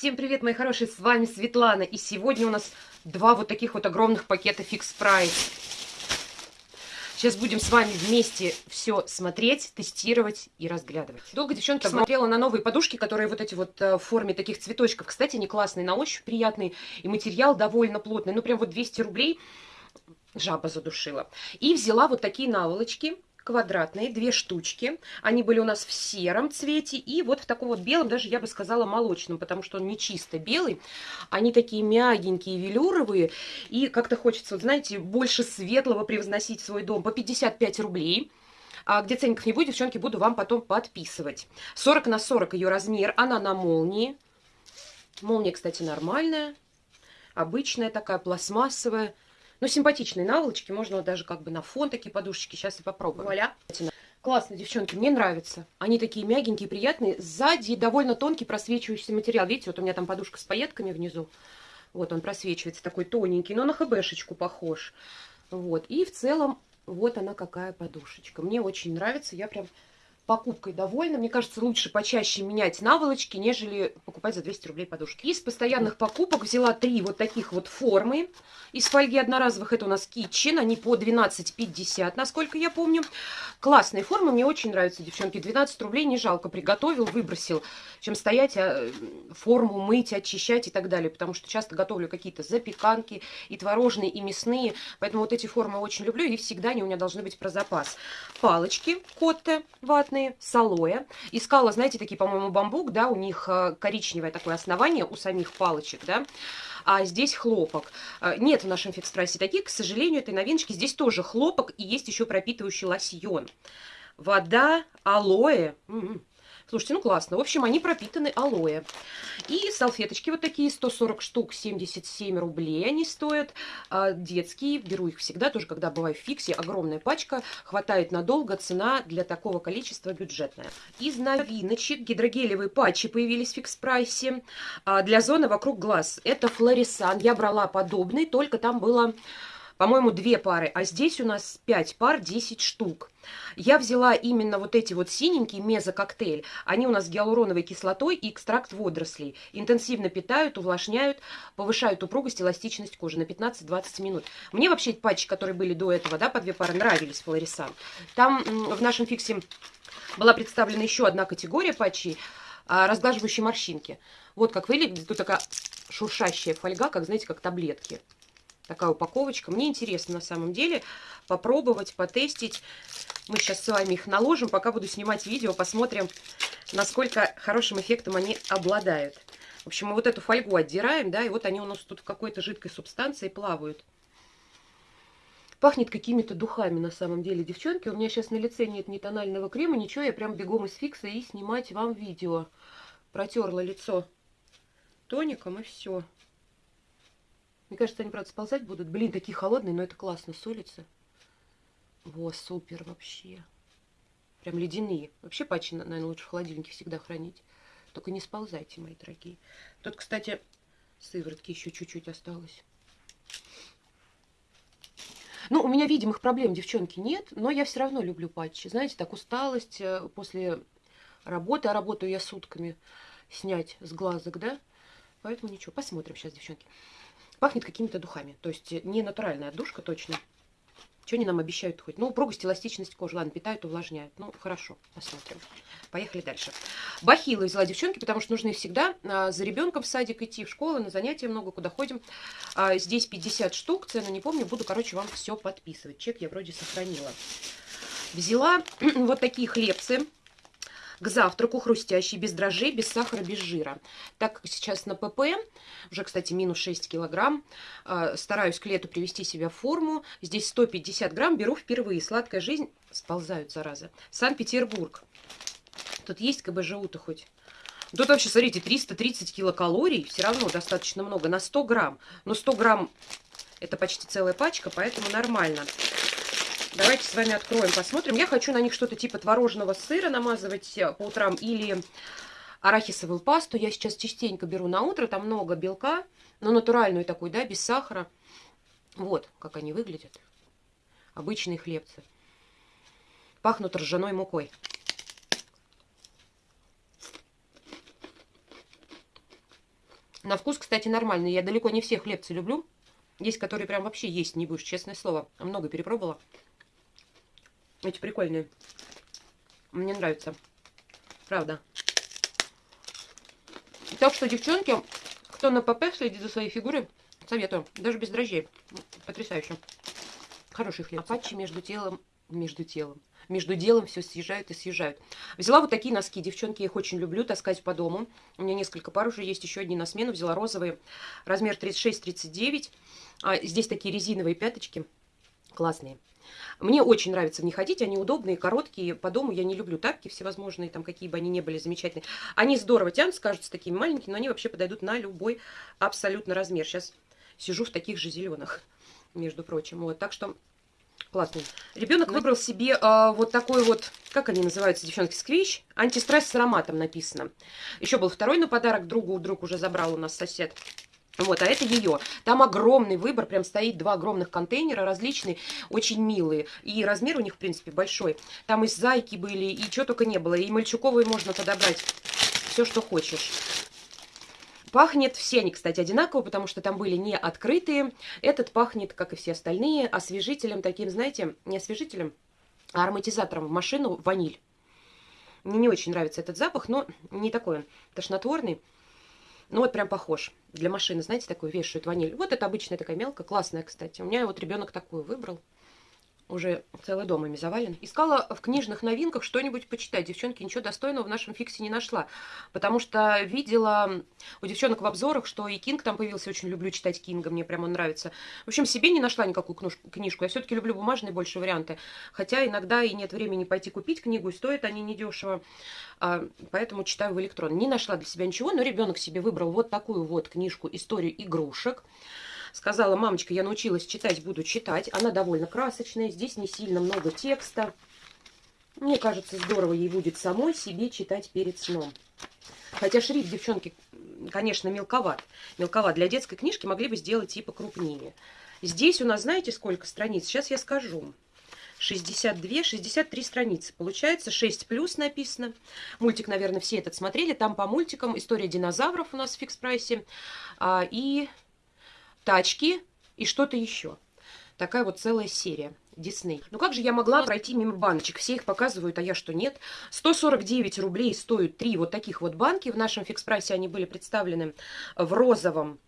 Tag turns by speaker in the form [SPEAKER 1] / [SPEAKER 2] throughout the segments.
[SPEAKER 1] Всем привет, мои хорошие, с вами Светлана. И сегодня у нас два вот таких вот огромных пакета Fix Price. Сейчас будем с вами вместе все смотреть, тестировать и разглядывать. Долго девчонки смотрела на новые подушки, которые вот эти вот э, в форме таких цветочков. Кстати, они классные, на ощупь приятные. И материал довольно плотный. Ну, прям вот 200 рублей жаба задушила. И взяла вот такие наволочки квадратные, две штучки. Они были у нас в сером цвете и вот в таком вот белом, даже я бы сказала молочном, потому что он не чисто белый. Они такие мягенькие, велюровые. И как-то хочется, вот знаете, больше светлого превозносить свой дом по 55 рублей. А где ценников не будет, девчонки, буду вам потом подписывать. 40 на 40 ее размер, она на молнии. Молния, кстати, нормальная, обычная такая, пластмассовая. Ну, симпатичные наволочки, можно вот даже как бы на фон такие подушечки. Сейчас и попробую. Вуаля. Классно, девчонки, мне нравятся. Они такие мягенькие, приятные. Сзади довольно тонкий просвечивающийся материал. Видите, вот у меня там подушка с пайетками внизу. Вот он просвечивается, такой тоненький, но на хбшечку похож. Вот, и в целом вот она какая подушечка. Мне очень нравится, я прям покупкой довольна. Мне кажется, лучше почаще менять наволочки, нежели покупать за 200 рублей подушки. Из постоянных покупок взяла три вот таких вот формы из фольги одноразовых. Это у нас Kitchen, они по 12,50, насколько я помню. Классные формы, мне очень нравятся, девчонки. 12 рублей не жалко, приготовил, выбросил, чем стоять, а, форму мыть, очищать и так далее. Потому что часто готовлю какие-то запеканки и творожные, и мясные. Поэтому вот эти формы очень люблю, и всегда они у меня должны быть про запас. Палочки Котте ватные красные, с алоэ. Искала, знаете, такие, по-моему, бамбук, да, у них э, коричневое такое основание у самих палочек, да. А здесь хлопок. Э, нет в нашем фикс-прайсе таких, к сожалению, этой новиночки. Здесь тоже хлопок и есть еще пропитывающий лосьон. Вода, алоэ. М -м -м. Слушайте, ну классно. В общем, они пропитаны алоэ. И салфеточки вот такие, 140 штук, 77 рублей они стоят. А, детские, беру их всегда, тоже когда бываю в фиксе. Огромная пачка, хватает надолго, цена для такого количества бюджетная. Из новиночек гидрогелевые патчи появились в фикс-прайсе а, для зоны вокруг глаз. Это Флорисан. Я брала подобный, только там было по-моему, две пары, а здесь у нас 5 пар, 10 штук. Я взяла именно вот эти вот синенькие мезококтейль. Они у нас с гиалуроновой кислотой и экстракт водорослей. Интенсивно питают, увлажняют, повышают упругость, эластичность кожи на 15-20 минут. Мне вообще эти патчи, которые были до этого, да, по две пары, нравились, Флорисан. Там в нашем фиксе была представлена еще одна категория патчей, а, разглаживающие морщинки. Вот как выглядит. Тут такая шуршащая фольга, как, знаете, как таблетки такая упаковочка. Мне интересно на самом деле попробовать, потестить. Мы сейчас с вами их наложим, пока буду снимать видео, посмотрим, насколько хорошим эффектом они обладают. В общем, мы вот эту фольгу отдираем, да, и вот они у нас тут в какой-то жидкой субстанции плавают. Пахнет какими-то духами на самом деле, девчонки. У меня сейчас на лице нет ни тонального крема, ничего. Я прям бегом из фикса и снимать вам видео. Протерла лицо тоником и все. Мне кажется, они, правда, сползать будут. Блин, такие холодные, но это классно, солится. Во, супер вообще. Прям ледяные. Вообще патчи, наверное, лучше в холодильнике всегда хранить. Только не сползайте, мои дорогие. Тут, кстати, сыворотки еще чуть-чуть осталось. Ну, у меня видимых проблем, девчонки, нет, но я все равно люблю патчи. Знаете, так усталость э, после работы, а работаю я сутками, снять с глазок, да? Поэтому ничего, посмотрим сейчас, девчонки. Пахнет какими-то духами. То есть э, не натуральная отдушка точно. Что они нам обещают хоть? Ну, упругость, эластичность кожи. Ладно, питают, увлажняют. Ну, хорошо, посмотрим. Поехали дальше. Бахилы взяла девчонки, потому что нужны всегда а, за ребенком в садик идти, в школу, на занятия много, куда ходим. А, здесь 50 штук, цену не помню, буду, короче, вам все подписывать. Чек я вроде сохранила. Взяла вот такие хлебцы к завтраку хрустящий, без дрожжей, без сахара, без жира. Так как сейчас на ПП, уже, кстати, минус 6 килограмм, э, стараюсь к лету привести себя в форму. Здесь 150 грамм беру впервые. Сладкая жизнь, сползают, зараза. Санкт-Петербург. Тут есть КБЖУ-то хоть? Тут вообще, смотрите, 330 килокалорий, все равно достаточно много, на 100 грамм. Но 100 грамм это почти целая пачка, поэтому нормально. Давайте с вами откроем, посмотрим. Я хочу на них что-то типа творожного сыра намазывать э, по утрам или арахисовую пасту. Я сейчас частенько беру на утро, там много белка, но натуральную такую, да, без сахара. Вот, как они выглядят. Обычные хлебцы. Пахнут ржаной мукой. На вкус, кстати, нормальный. Я далеко не все хлебцы люблю. Есть, которые прям вообще есть не будешь, честное слово. Много перепробовала. Эти прикольные. Мне нравится. Правда. Так что, девчонки, кто на ПП следит за своей фигурой, советую. Даже без дрожжей. Потрясающе. Хороший хлеб. Апачи между телом... Между телом. Между делом все съезжают и съезжают. Взяла вот такие носки. Девчонки, их очень люблю таскать по дому. У меня несколько пар уже есть. Еще одни на смену. Взяла розовые. Размер 36-39. А, здесь такие резиновые пяточки. Классные. Мне очень нравится в них ходить, они удобные, короткие, по дому я не люблю тапки всевозможные, там какие бы они ни были замечательные. Они здорово тянутся, кажутся такими маленькими, но они вообще подойдут на любой абсолютно размер. Сейчас сижу в таких же зеленых, между прочим. Вот, так что классный. Ребенок выбрал себе э, вот такой вот, как они называются, девчонки, сквищ. Антистресс с ароматом написано. Еще был второй на подарок другу, друг уже забрал у нас сосед. Вот, а это ее. Там огромный выбор, прям стоит два огромных контейнера, различные, очень милые. И размер у них, в принципе, большой. Там и зайки были, и что только не было. И мальчуковые можно подобрать. Все, что хочешь. Пахнет все они, кстати, одинаково, потому что там были не открытые. Этот пахнет, как и все остальные, освежителем таким, знаете, не освежителем, а ароматизатором в машину ваниль. Мне не очень нравится этот запах, но не такой он тошнотворный. Ну вот прям похож. Для машины, знаете, такую вешают ваниль. Вот это обычная такая мелкая, классная, кстати. У меня вот ребенок такую выбрал уже целый дом ими завален. Искала в книжных новинках что-нибудь почитать. Девчонки ничего достойного в нашем фиксе не нашла. Потому что видела у девчонок в обзорах, что и Кинг там появился. Очень люблю читать Кинга, мне прямо он нравится. В общем, себе не нашла никакую книжку. Я все-таки люблю бумажные больше варианты. Хотя иногда и нет времени пойти купить книгу, и стоят они недешево. А, поэтому читаю в электрон. Не нашла для себя ничего, но ребенок себе выбрал вот такую вот книжку «Историю игрушек». Сказала, мамочка, я научилась читать, буду читать. Она довольно красочная, здесь не сильно много текста. Мне кажется, здорово ей будет самой себе читать перед сном. Хотя шрифт, девчонки, конечно, мелковат. Мелковат. Для детской книжки могли бы сделать типа крупнее. Здесь у нас, знаете, сколько страниц? Сейчас я скажу. 62, 63 страницы. Получается 6 плюс написано. Мультик, наверное, все этот смотрели. Там по мультикам история динозавров у нас в фикс-прайсе. А, и тачки и что-то еще. Такая вот целая серия. Дисней. Ну как же я могла пройти мимо баночек? Все их показывают, а я что нет? 149 рублей стоят три вот таких вот банки. В нашем фикс-прайсе они были представлены в розовом,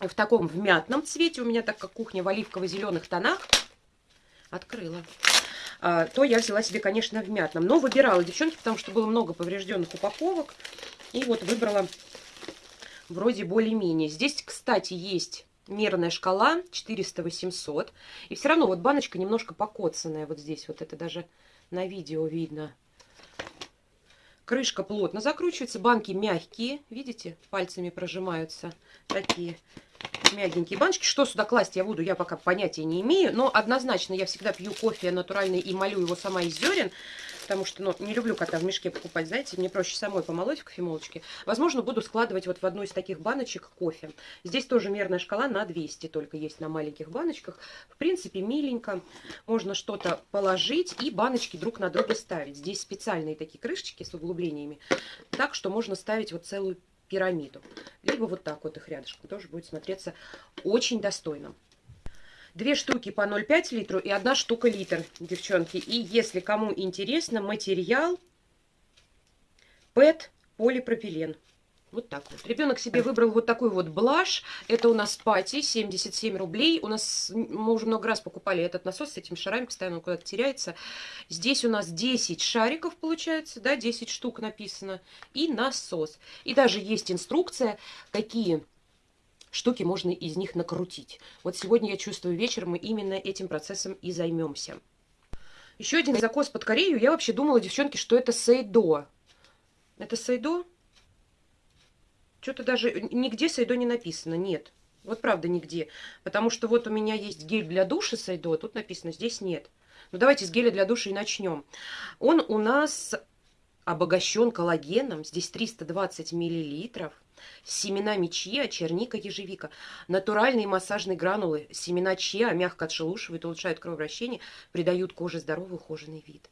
[SPEAKER 1] в таком в мятном цвете. У меня так как кухня в оливково-зеленых тонах. Открыла. А, то я взяла себе, конечно, в мятном. Но выбирала, девчонки, потому что было много поврежденных упаковок. И вот выбрала вроде более-менее. Здесь, кстати, есть мерная шкала 400-800. И все равно вот баночка немножко покоцанная вот здесь. Вот это даже на видео видно. Крышка плотно закручивается. Банки мягкие. Видите? Пальцами прожимаются. Такие мягенькие баночки. Что сюда класть я буду, я пока понятия не имею. Но однозначно я всегда пью кофе натуральный и молю его сама из зерен потому что, ну, не люблю кота в мешке покупать, знаете, мне проще самой помолоть в кофемолочке. Возможно, буду складывать вот в одну из таких баночек кофе. Здесь тоже мерная шкала на 200 только есть на маленьких баночках. В принципе, миленько. Можно что-то положить и баночки друг на друга ставить. Здесь специальные такие крышечки с углублениями, так что можно ставить вот целую пирамиду. Либо вот так вот их рядышком. Тоже будет смотреться очень достойно. Две штуки по 0,5 литру и одна штука литр, девчонки. И если кому интересно, материал ПЭТ полипропилен. Вот так вот. Ребенок себе выбрал вот такой вот блаш. Это у нас пати, 77 рублей. У нас, мы уже много раз покупали этот насос с этими шарами, постоянно он куда-то теряется. Здесь у нас 10 шариков получается, да, 10 штук написано. И насос. И даже есть инструкция, какие штуки можно из них накрутить. Вот сегодня я чувствую вечером мы именно этим процессом и займемся. Еще один закос под Корею. Я вообще думала, девчонки, что это Сейдо. Это Сейдо? Что-то даже нигде Сейдо не написано. Нет. Вот правда нигде. Потому что вот у меня есть гель для душа Сейдо. Тут написано, здесь нет. Ну давайте с геля для душа и начнем. Он у нас обогащен коллагеном. Здесь 320 миллилитров семена чиа, черника, ежевика. Натуральные массажные гранулы, семена чиа мягко отшелушивают, улучшают кровообращение, придают коже здоровый ухоженный вид.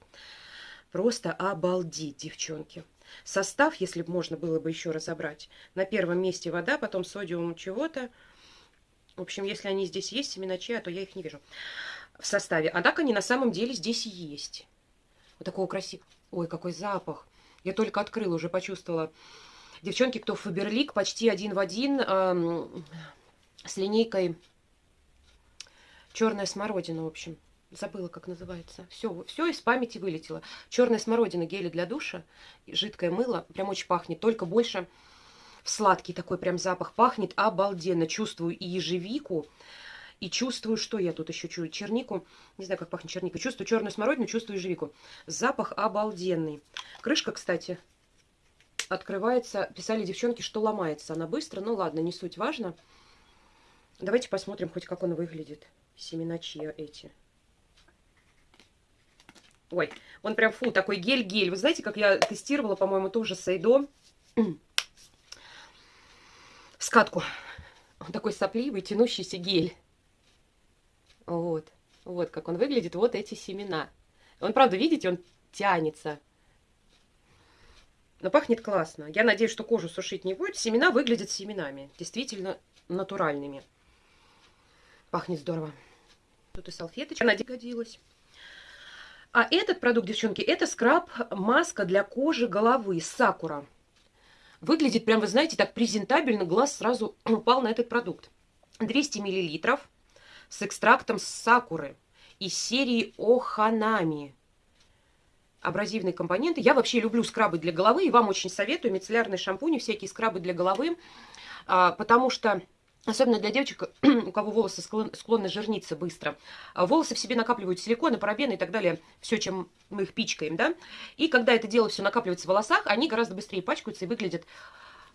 [SPEAKER 1] Просто обалдеть, девчонки. Состав, если бы можно было бы еще разобрать. На первом месте вода, потом содиум чего-то. В общем, если они здесь есть, семена чая, то я их не вижу в составе. А так они на самом деле здесь есть. Вот такого красивого. Ой, какой запах. Я только открыла, уже почувствовала. Девчонки, кто Фаберлик, почти один в один эм, с линейкой черная смородина, в общем. Забыла, как называется. Все, все из памяти вылетело. Черная смородина, гели для душа, жидкое мыло. Прям очень пахнет, только больше сладкий такой прям запах. Пахнет обалденно. Чувствую и ежевику, и чувствую, что я тут еще чую? Чернику. Не знаю, как пахнет черника. Чувствую черную смородину, чувствую ежевику. Запах обалденный. Крышка, кстати, открывается. Писали девчонки, что ломается она быстро. Ну ладно, не суть важно. Давайте посмотрим хоть как он выглядит. Семена чья эти. Ой, он прям, фу, такой гель-гель. Вы знаете, как я тестировала, по-моему, тоже Сайдо. Скатку. Он такой сопливый, тянущийся гель. Вот. Вот как он выглядит. Вот эти семена. Он, правда, видите, он тянется. Но пахнет классно. Я надеюсь, что кожу сушить не будет. Семена выглядят семенами. Действительно натуральными. Пахнет здорово. Тут и салфеточка. Она годилась. А этот продукт, девчонки, это скраб-маска для кожи головы Сакура. Выглядит прям, вы знаете, так презентабельно. Глаз сразу упал на этот продукт. 200 миллилитров с экстрактом сакуры из серии Оханами. Абразивные компоненты. Я вообще люблю скрабы для головы, и вам очень советую мицеллярные шампуни, всякие скрабы для головы, а, потому что Особенно для девочек, у кого волосы склонны жирниться быстро. А волосы в себе накапливают силиконы, парабены и так далее. Все, чем мы их пичкаем, да. И когда это дело все накапливается в волосах, они гораздо быстрее пачкаются и выглядят,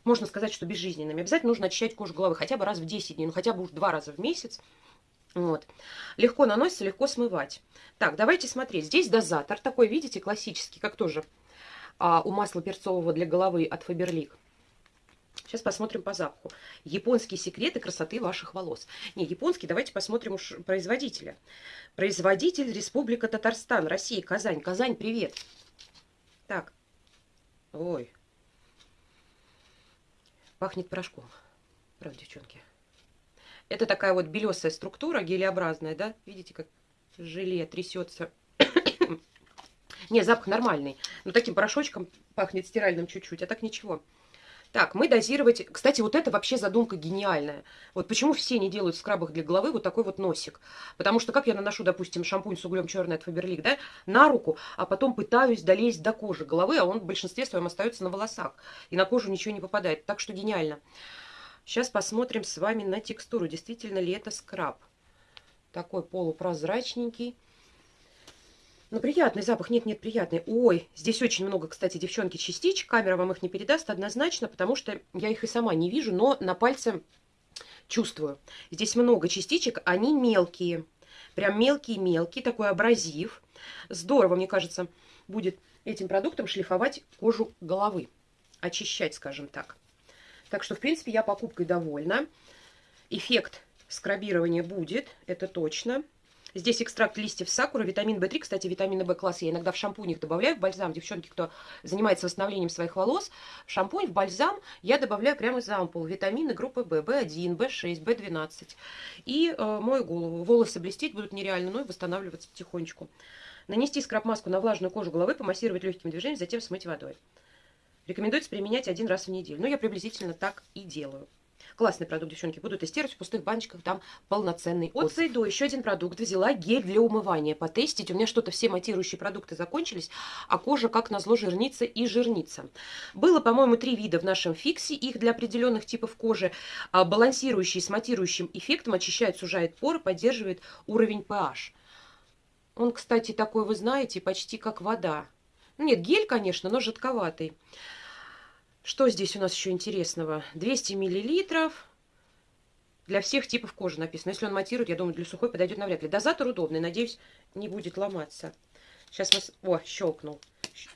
[SPEAKER 1] можно сказать, что безжизненными. Обязательно нужно очищать кожу головы хотя бы раз в 10 дней, ну хотя бы уж два раза в месяц. Вот. Легко наносится, легко смывать. Так, давайте смотреть. Здесь дозатор такой, видите, классический, как тоже а, у масла перцового для головы от Faberlic. Сейчас посмотрим по запаху. Японские секреты красоты ваших волос. Не, японский, давайте посмотрим уж производителя. Производитель Республика Татарстан, Россия, Казань. Казань, привет. Так. Ой. Пахнет порошком. Правда, девчонки? Это такая вот белесая структура, гелеобразная, да? Видите, как желе трясется. Не, запах нормальный. Но таким порошочком пахнет стиральным чуть-чуть, а так ничего. Так, мы дозировать... Кстати, вот это вообще задумка гениальная. Вот почему все не делают в скрабах для головы вот такой вот носик. Потому что как я наношу, допустим, шампунь с углем черный от Фаберлик, да, на руку, а потом пытаюсь долезть до кожи головы, а он в большинстве своем остается на волосах. И на кожу ничего не попадает. Так что гениально. Сейчас посмотрим с вами на текстуру. Действительно ли это скраб. Такой полупрозрачненький. Ну, приятный запах. Нет, нет, приятный. Ой, здесь очень много, кстати, девчонки, частичек. Камера вам их не передаст однозначно, потому что я их и сама не вижу, но на пальце чувствую. Здесь много частичек, они мелкие. Прям мелкие-мелкие, такой абразив. Здорово, мне кажется, будет этим продуктом шлифовать кожу головы. Очищать, скажем так. Так что, в принципе, я покупкой довольна. Эффект скрабирования будет, это точно. Здесь экстракт листьев сакуры, витамин В3. Кстати, витамины В класс я иногда в шампунях добавляю, в бальзам. Девчонки, кто занимается восстановлением своих волос, в шампунь, в бальзам я добавляю прямо из ампул. Витамины группы В, В1, В6, В12. И э, мою голову. Волосы блестеть будут нереально, но и восстанавливаться потихонечку. Нанести скраб-маску на влажную кожу головы, помассировать легкими движениями, затем смыть водой. Рекомендуется применять один раз в неделю. Ну, я приблизительно так и делаю. Классный продукт, девчонки. Буду тестировать в пустых баночках. Там полноценный От Зайдо еще один продукт. Взяла гель для умывания. Потестить. У меня что-то все матирующие продукты закончились. А кожа, как назло, жирнится и жирнится. Было, по-моему, три вида в нашем фиксе. Их для определенных типов кожи. А, балансирующий с матирующим эффектом. Очищает, сужает поры, поддерживает уровень pH. Он, кстати, такой, вы знаете, почти как вода. Нет, гель, конечно, но жидковатый. Что здесь у нас еще интересного? 200 миллилитров. Для всех типов кожи написано. Если он матирует, я думаю, для сухой подойдет навряд ли. Дозатор удобный. Надеюсь, не будет ломаться. Сейчас мы... О, щелкнул.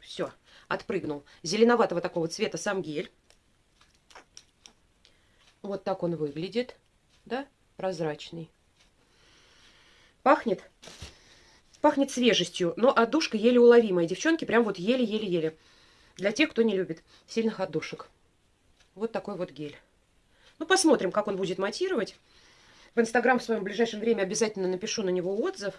[SPEAKER 1] Все, отпрыгнул. Зеленоватого такого цвета сам гель. Вот так он выглядит. Да? Прозрачный. Пахнет. Пахнет свежестью. Но отдушка еле уловимая. Девчонки, прям вот еле-еле-еле. Для тех, кто не любит сильных отдушек. Вот такой вот гель. Ну, посмотрим, как он будет матировать. В Инстаграм в своем ближайшем время обязательно напишу на него отзыв.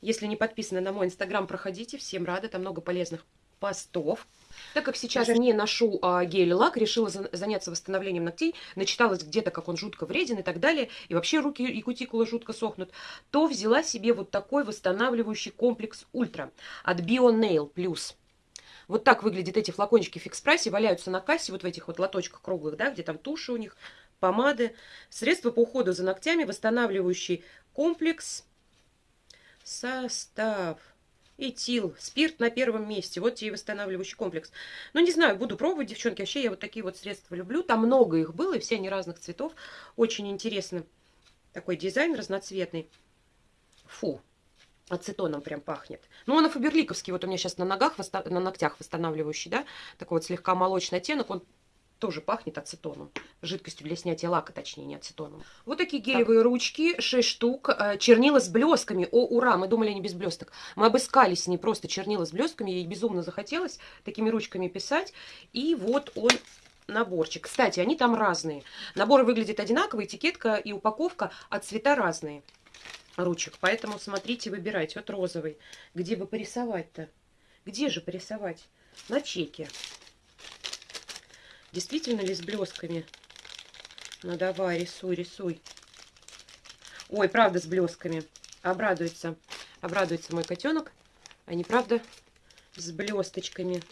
[SPEAKER 1] Если не подписаны на мой Инстаграм, проходите. Всем рада, там много полезных постов. Так как сейчас не ношу а, гель-лак, решила за, заняться восстановлением ногтей, начиталась где-то, как он жутко вреден и так далее, и вообще руки и кутикулы жутко сохнут, то взяла себе вот такой восстанавливающий комплекс Ультра от Bio Nail Plus. Вот так выглядят эти флакончики в фикс-прайсе, валяются на кассе, вот в этих вот лоточках круглых, да, где там туши у них, помады. Средства по уходу за ногтями, восстанавливающий комплекс, состав, этил, спирт на первом месте. Вот тебе восстанавливающий комплекс. Ну, не знаю, буду пробовать, девчонки. Вообще, я вот такие вот средства люблю. Там много их было, и все они разных цветов. Очень интересно. Такой дизайн разноцветный. Фу, ацетоном прям пахнет. Ну, он фаберликовский, вот у меня сейчас на ногах, на ногтях восстанавливающий, да, такой вот слегка молочный оттенок, он тоже пахнет ацетоном. Жидкостью для снятия лака, точнее, не ацетоном. Вот такие гелевые так. ручки, 6 штук. Э, чернила с блесками. О, ура! Мы думали, они без блесток. Мы обыскались не просто чернила с блесками. Ей безумно захотелось такими ручками писать. И вот он наборчик. Кстати, они там разные. Наборы выглядят одинаково, этикетка и упаковка, а цвета разные ручек. Поэтому смотрите, выбирайте. Вот розовый. Где бы порисовать-то? Где же порисовать? На чеке. Действительно ли с блесками? Ну давай, рисуй, рисуй. Ой, правда с блесками. Обрадуется. Обрадуется мой котенок. Они, правда, с блесточками.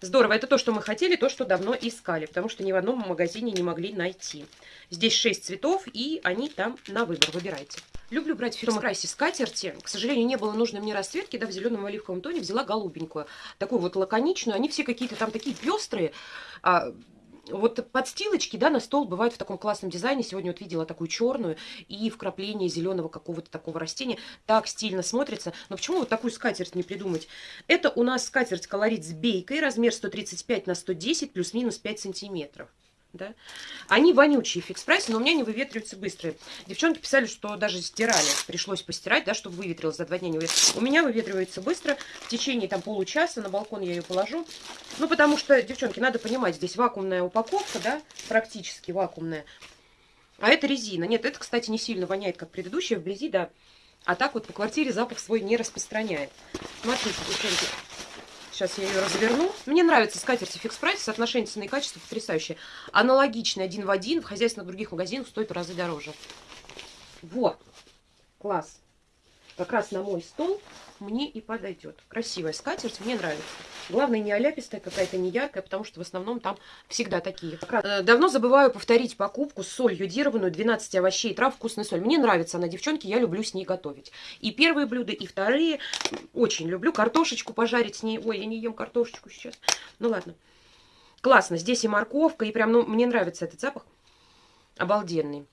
[SPEAKER 1] Здорово, это то, что мы хотели, то, что давно искали, потому что ни в одном магазине не могли найти. Здесь 6 цветов, и они там на выбор, выбирайте. Люблю брать в фирму Прайсе скатерти. К сожалению, не было нужной мне расцветки, да, в зеленом оливковом тоне взяла голубенькую, такую вот лаконичную. Они все какие-то там такие пестрые, а, вот подстилочки, да, на стол бывают в таком классном дизайне. Сегодня вот видела такую черную и вкрапление зеленого какого-то такого растения. Так стильно смотрится. Но почему вот такую скатерть не придумать? Это у нас скатерть колорит с бейкой, размер 135 на 110, плюс-минус 5 сантиметров да. Они вонючие Fix Price, но у меня не выветриваются быстро. Девчонки писали, что даже стирали, пришлось постирать, да, чтобы выветрилось за два дня. Не У меня выветривается быстро, в течение там получаса на балкон я ее положу. Ну, потому что, девчонки, надо понимать, здесь вакуумная упаковка, да, практически вакуумная. А это резина. Нет, это, кстати, не сильно воняет, как предыдущая, вблизи, да. А так вот по квартире запах свой не распространяет. Смотрите, девчонки, Сейчас я ее разверну. Мне нравится скатерти Fix Price, соотношение цены и качества потрясающее. Аналогичный один в один в хозяйственных других магазинах стоит в разы дороже. Вот, класс. Как раз на мой стол мне и подойдет. Красивая скатерть, мне нравится. Главное, не оляпистая какая-то, не яркая, потому что в основном там всегда такие. Э, давно забываю повторить покупку соль йодированную, 12 овощей и трав, вкусная соль. Мне нравится она, девчонки, я люблю с ней готовить. И первые блюда, и вторые. Очень люблю картошечку пожарить с ней. Ой, я не ем картошечку сейчас. Ну ладно. Классно, здесь и морковка, и прям, ну, мне нравится этот запах. Обалденный.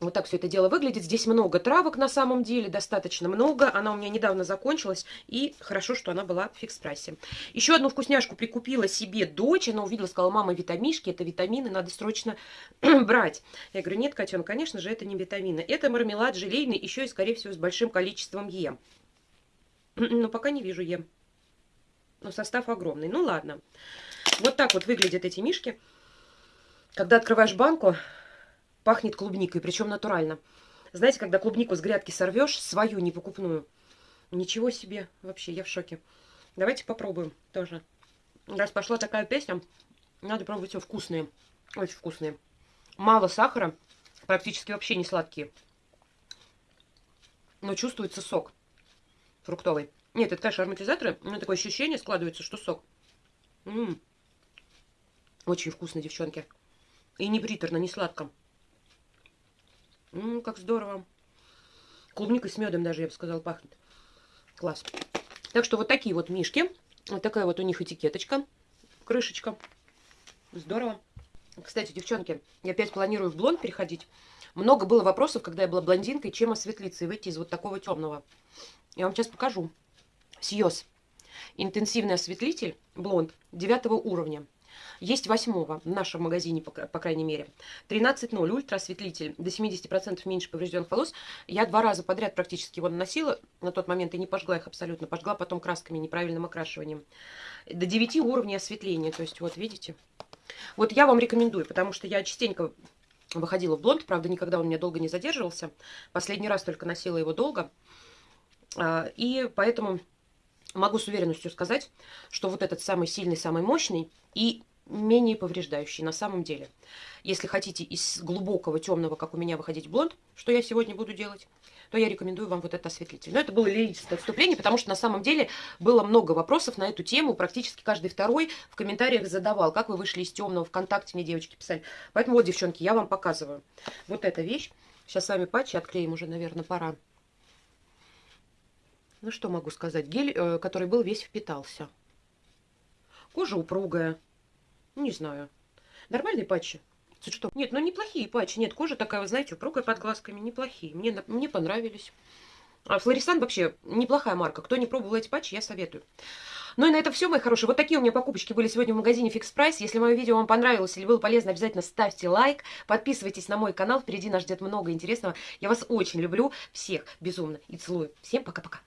[SPEAKER 1] Вот так все это дело выглядит. Здесь много травок на самом деле, достаточно много. Она у меня недавно закончилась, и хорошо, что она была в фикс-прайсе. Еще одну вкусняшку прикупила себе дочь. Она увидела, сказала, мама, витамишки, это витамины, надо срочно брать. Я говорю, нет, котен, конечно же, это не витамины. Это мармелад желейный, еще и, скорее всего, с большим количеством Е. Но пока не вижу Е. Но состав огромный. Ну, ладно. Вот так вот выглядят эти мишки. Когда открываешь банку, пахнет клубникой, причем натурально. Знаете, когда клубнику с грядки сорвешь, свою, не покупную, ничего себе, вообще, я в шоке. Давайте попробуем тоже. Раз пошла такая песня, надо пробовать все вкусные, очень вкусные. Мало сахара, практически вообще не сладкие. Но чувствуется сок фруктовый. Нет, это, конечно, ароматизаторы, но такое ощущение складывается, что сок. М -м -м. Очень вкусно, девчонки. И не приторно, не сладко. Ммм, как здорово. Клубникой с медом даже, я бы сказала, пахнет. Класс. Так что вот такие вот мишки. Вот такая вот у них этикеточка. Крышечка. Здорово. Кстати, девчонки, я опять планирую в блонд переходить. Много было вопросов, когда я была блондинкой, чем осветлиться и выйти из вот такого темного. Я вам сейчас покажу. Сьос. Интенсивный осветлитель блонд 9 уровня. Есть восьмого в нашем магазине, по, крайней мере. 13.0, ультра-осветлитель, до 70% меньше поврежденных волос. Я два раза подряд практически его наносила на тот момент и не пожгла их абсолютно. Пожгла потом красками, неправильным окрашиванием. До 9 уровней осветления, то есть вот видите. Вот я вам рекомендую, потому что я частенько выходила в блонд, правда, никогда он у меня долго не задерживался. Последний раз только носила его долго. А, и поэтому могу с уверенностью сказать, что вот этот самый сильный, самый мощный и менее повреждающий на самом деле. Если хотите из глубокого темного, как у меня, выходить блонд, что я сегодня буду делать, то я рекомендую вам вот этот осветлитель. Но это было лирическое вступление, потому что на самом деле было много вопросов на эту тему. Практически каждый второй в комментариях задавал, как вы вышли из темного. Вконтакте мне девочки писали. Поэтому вот, девчонки, я вам показываю. Вот эта вещь. Сейчас с вами патчи отклеим уже, наверное, пора. Ну, что могу сказать? Гель, э, который был весь впитался. Кожа упругая. Не знаю. Нормальные патчи? Что? Нет, ну неплохие патчи. Нет, кожа такая, вы знаете, упругая под глазками. Неплохие. Мне, мне понравились. А Флорисан вообще неплохая марка. Кто не пробовал эти патчи, я советую. Ну и на это все, мои хорошие. Вот такие у меня покупочки были сегодня в магазине Fix Price. Если мое видео вам понравилось или было полезно, обязательно ставьте лайк. Подписывайтесь на мой канал. Впереди нас ждет много интересного. Я вас очень люблю. Всех безумно и целую. Всем пока-пока.